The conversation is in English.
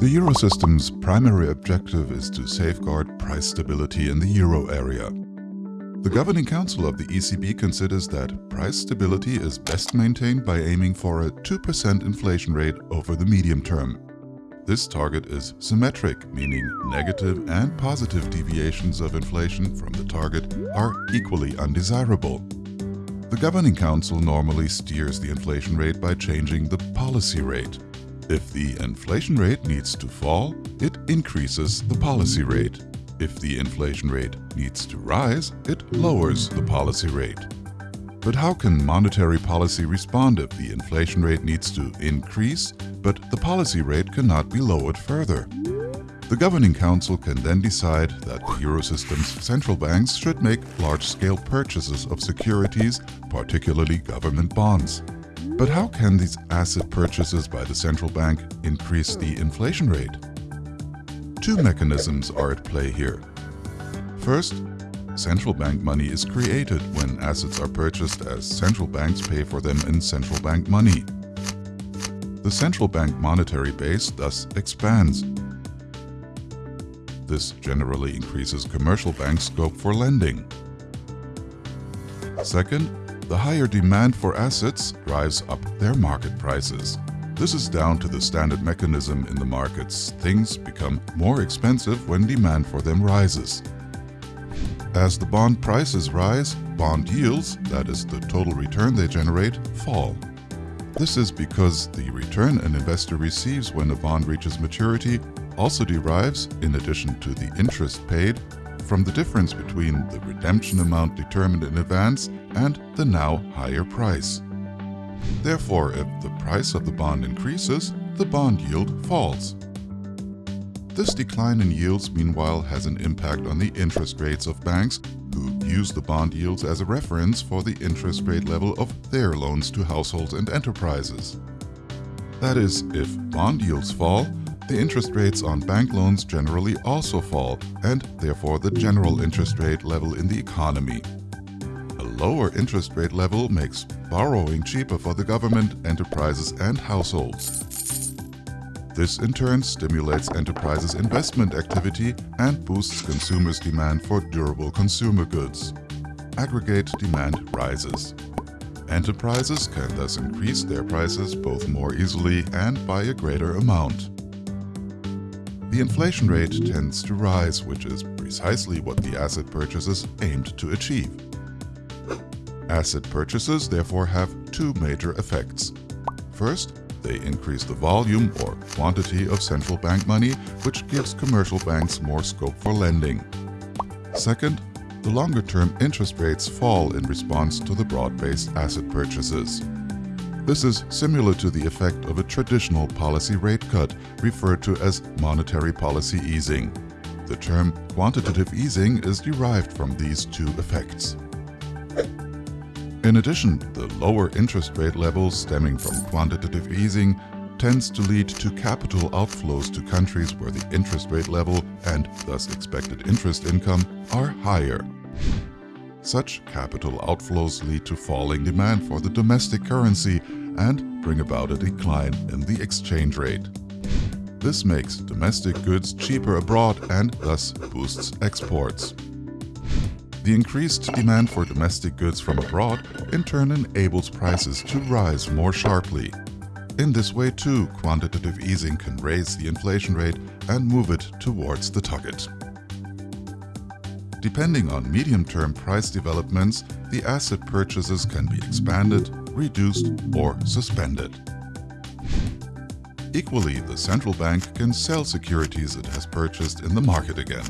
The Eurosystem's primary objective is to safeguard price stability in the euro area. The Governing Council of the ECB considers that price stability is best maintained by aiming for a 2% inflation rate over the medium term. This target is symmetric, meaning negative and positive deviations of inflation from the target are equally undesirable. The Governing Council normally steers the inflation rate by changing the policy rate. If the inflation rate needs to fall, it increases the policy rate. If the inflation rate needs to rise, it lowers the policy rate. But how can monetary policy respond if the inflation rate needs to increase, but the policy rate cannot be lowered further? The Governing Council can then decide that the Eurosystem's central banks should make large-scale purchases of securities, particularly government bonds. But how can these asset purchases by the central bank increase the inflation rate? Two mechanisms are at play here. First, central bank money is created when assets are purchased as central banks pay for them in central bank money. The central bank monetary base thus expands. This generally increases commercial bank scope for lending. Second, the higher demand for assets drives up their market prices. This is down to the standard mechanism in the markets. Things become more expensive when demand for them rises. As the bond prices rise, bond yields, that is the total return they generate, fall. This is because the return an investor receives when a bond reaches maturity also derives, in addition to the interest paid, from the difference between the redemption amount determined in advance and the now higher price. Therefore, if the price of the bond increases, the bond yield falls. This decline in yields, meanwhile, has an impact on the interest rates of banks who use the bond yields as a reference for the interest rate level of their loans to households and enterprises. That is, if bond yields fall, the interest rates on bank loans generally also fall, and therefore the general interest rate level in the economy. A lower interest rate level makes borrowing cheaper for the government, enterprises and households. This in turn stimulates enterprises' investment activity and boosts consumers' demand for durable consumer goods. Aggregate demand rises. Enterprises can thus increase their prices both more easily and by a greater amount. The inflation rate tends to rise, which is precisely what the asset purchases aimed to achieve. Asset purchases therefore have two major effects. First, they increase the volume or quantity of central bank money, which gives commercial banks more scope for lending. Second, the longer-term interest rates fall in response to the broad-based asset purchases. This is similar to the effect of a traditional policy rate cut, referred to as monetary policy easing. The term quantitative easing is derived from these two effects. In addition, the lower interest rate levels stemming from quantitative easing tends to lead to capital outflows to countries where the interest rate level and thus expected interest income are higher. Such capital outflows lead to falling demand for the domestic currency and bring about a decline in the exchange rate. This makes domestic goods cheaper abroad and thus boosts exports. The increased demand for domestic goods from abroad in turn enables prices to rise more sharply. In this way too, quantitative easing can raise the inflation rate and move it towards the target. Depending on medium-term price developments, the asset purchases can be expanded, reduced or suspended. Equally, the central bank can sell securities it has purchased in the market again.